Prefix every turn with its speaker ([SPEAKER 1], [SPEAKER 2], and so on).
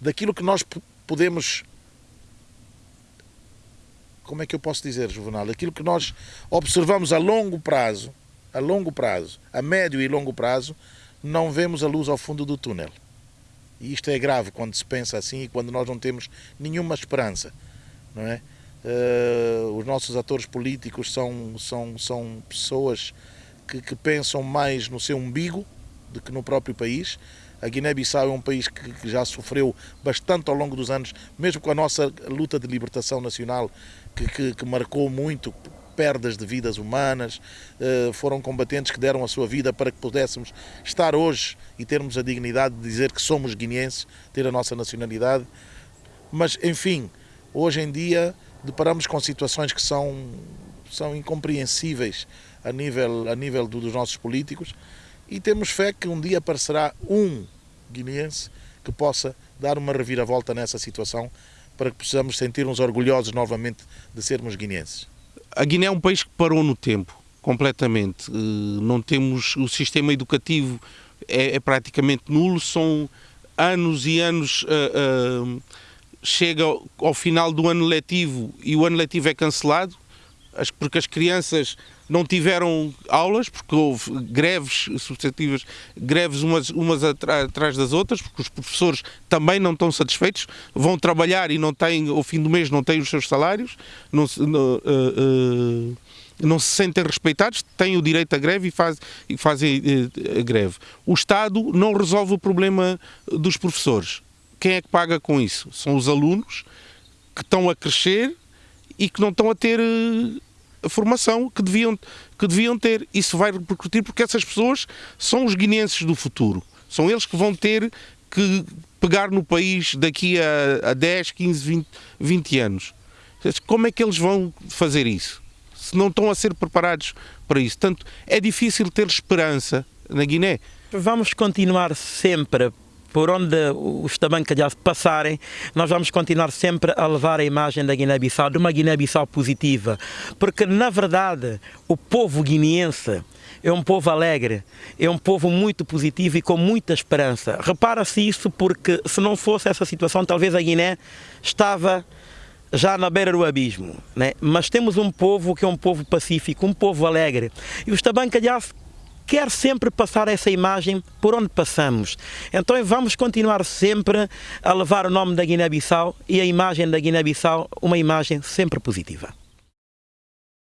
[SPEAKER 1] daquilo que nós podemos como é que eu posso dizer, Juvenal? Aquilo que nós observamos a longo prazo, a longo prazo, a médio e longo prazo, não vemos a luz ao fundo do túnel. E isto é grave quando se pensa assim e quando nós não temos nenhuma esperança, não é? Uh, os nossos atores políticos são, são, são pessoas que, que pensam mais no seu umbigo do que no próprio país. A Guiné-Bissau é um país que, que, já sofreu bastante ao longo dos anos, mesmo com a nossa luta de libertação nacional, que, que, que marcou muito perdas de vidas humanas, uh, foram combatentes que deram a sua vida para que pudéssemos estar hoje e termos a dignidade de dizer que somos guineenses, ter a nossa nacionalidade. Mas, enfim, hoje em dia deparamos com situações que são, são incompreensíveis a nível, a nível dos nossos políticos e temos fé que um dia aparecerá um guineense que possa dar uma reviravolta nessa situação para que possamos sentir-nos orgulhosos novamente de sermos guineenses.
[SPEAKER 2] A Guiné é um país que parou no tempo, completamente. Eh, não temos o sistema educativo é, é praticamente nulo, são anos e anos. Uh, uh, chega ao final do ano letivo e o ano letivo é cancelado, porque as crianças não tiveram aulas, porque houve greves sucessivas, greves umas, umas atrás das outras, porque os professores também não estão satisfeitos, vão trabalhar e não têm, ao fim do mês não têm os seus salários, não, não, uh, uh, não se sentem respeitados, têm o direito à greve e, faz, e fazem uh, a greve. O Estado não resolve o problema dos professores. Quem é que paga com isso? São os alunos que estão a crescer e que não estão a ter a formação que deviam, que deviam ter. Isso vai repercutir porque essas pessoas são os guineenses do futuro. São eles que vão ter que pegar no país daqui a, a 10, 15, 20, 20 anos. Como é que eles vão fazer isso? Se não estão a ser preparados para isso. Portanto, é difícil ter esperança na Guiné.
[SPEAKER 3] Vamos continuar sempre por onde os tabancalhaços passarem, nós vamos continuar sempre a levar a imagem da Guiné-Bissau, de uma Guiné-Bissau positiva. Porque, na verdade, o povo guineense é um povo alegre, é um povo muito positivo e com muita esperança. Repara-se isso porque, se não fosse essa situação, talvez a Guiné estava já na beira do abismo. Né? Mas temos um povo que é um povo pacífico, um povo alegre. E os tabancalhaços quer sempre passar essa imagem por onde passamos. Então vamos continuar sempre a levar o nome da Guiné-Bissau e a imagem da Guiné-Bissau, uma imagem sempre positiva.